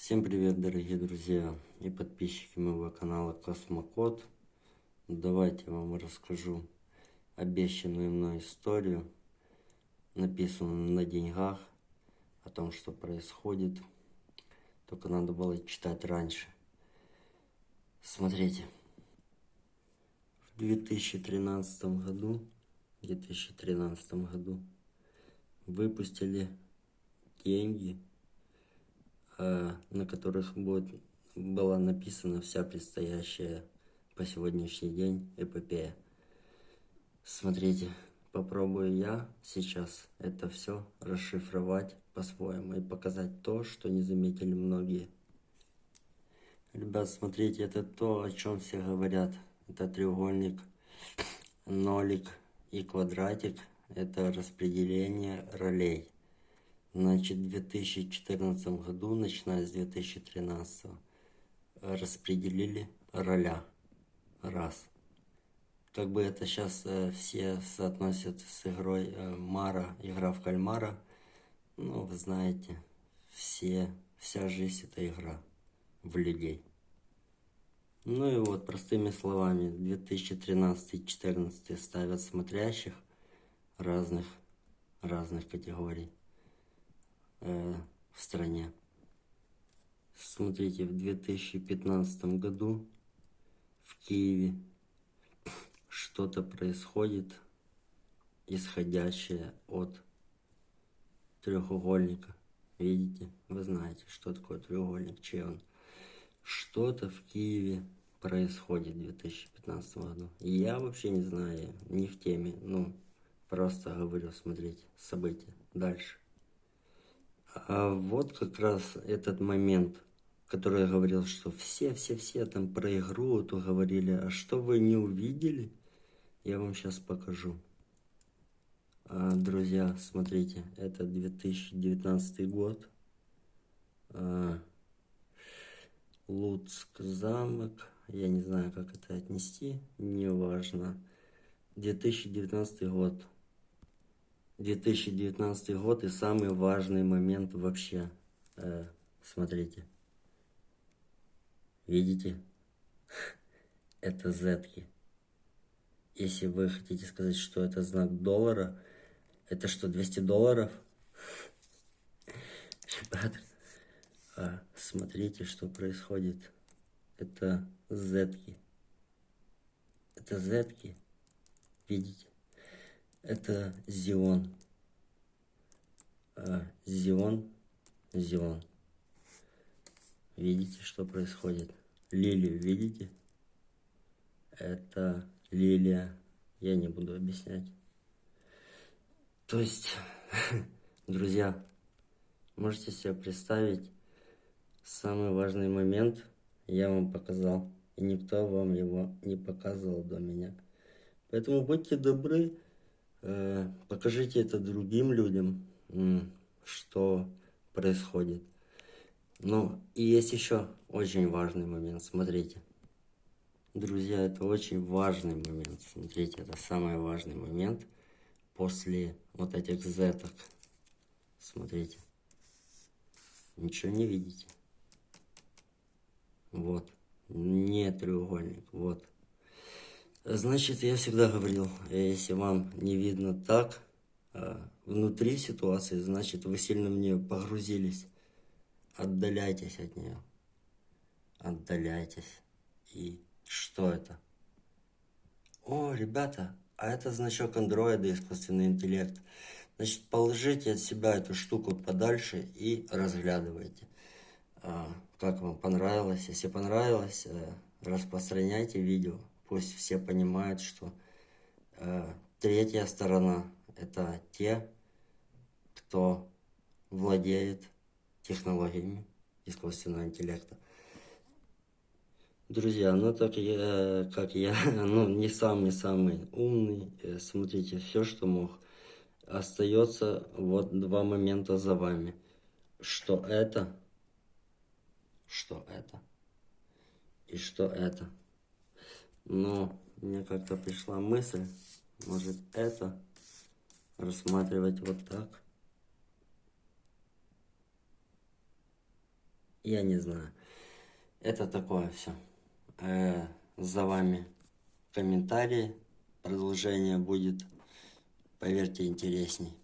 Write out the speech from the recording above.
Всем привет, дорогие друзья и подписчики моего канала Космокод. Давайте я вам расскажу обещанную мной историю, написанную на деньгах, о том, что происходит. Только надо было читать раньше. Смотрите. В 2013 году, 2013 году выпустили деньги на которых будет, была написана вся предстоящая по сегодняшний день эпопея. Смотрите, попробую я сейчас это все расшифровать по-своему и показать то, что не заметили многие. Ребят, смотрите, это то, о чем все говорят. Это треугольник, нолик и квадратик. Это распределение ролей. Значит, в 2014 году, начиная с 2013, распределили роля. Раз. Как бы это сейчас э, все соотносят с игрой э, Мара, игра в кальмара. Ну, вы знаете, все, вся жизнь это игра в людей. Ну и вот, простыми словами, 2013-2014 ставят смотрящих разных, разных категорий в стране. Смотрите, в 2015 году в Киеве что-то происходит, исходящее от треугольника. Видите? Вы знаете, что такое треугольник, чей он. Что-то в Киеве происходит в 2015 году. Я вообще не знаю, не в теме, ну, просто говорю, смотрите, события. Дальше. А вот как раз этот момент, который я говорил, что все-все-все там про игру то говорили, а что вы не увидели, я вам сейчас покажу. А, друзья, смотрите, это 2019 год. А, Луцк замок, я не знаю, как это отнести, неважно. 2019 год. 2019 год и самый важный момент вообще. Э, смотрите. Видите? Это зетки. Если вы хотите сказать, что это знак доллара, это что, 200 долларов? Ребята, смотрите, что происходит. Это зетки. Это зетки. Видите? Это Зион. А, Зион, Зион. Видите, что происходит? Лилию видите? Это лилия. Я не буду объяснять. То есть, друзья, можете себе представить, самый важный момент я вам показал. И никто вам его не показывал до меня. Поэтому будьте добры, покажите это другим людям, что происходит. Ну, и есть еще очень важный момент, смотрите. Друзья, это очень важный момент, смотрите, это самый важный момент после вот этих зеток. Смотрите. Ничего не видите. Вот. Не треугольник, вот. Значит, я всегда говорил, если вам не видно так, а, внутри ситуации, значит, вы сильно в нее погрузились. Отдаляйтесь от нее. Отдаляйтесь. И что это? О, ребята, а это значок андроида, искусственный интеллект. Значит, положите от себя эту штуку подальше и разглядывайте. А, как вам понравилось? Если понравилось, э, распространяйте видео. Пусть все понимают, что э, третья сторона – это те, кто владеет технологиями искусственного интеллекта. Друзья, ну так я, как я, ну не самый-самый умный, э, смотрите, все, что мог. Остается вот два момента за вами. Что это, что это и что это. Но мне как-то пришла мысль, может это рассматривать вот так. я не знаю. Это такое все. За вами комментарии. Продолжение будет, поверьте, интересней.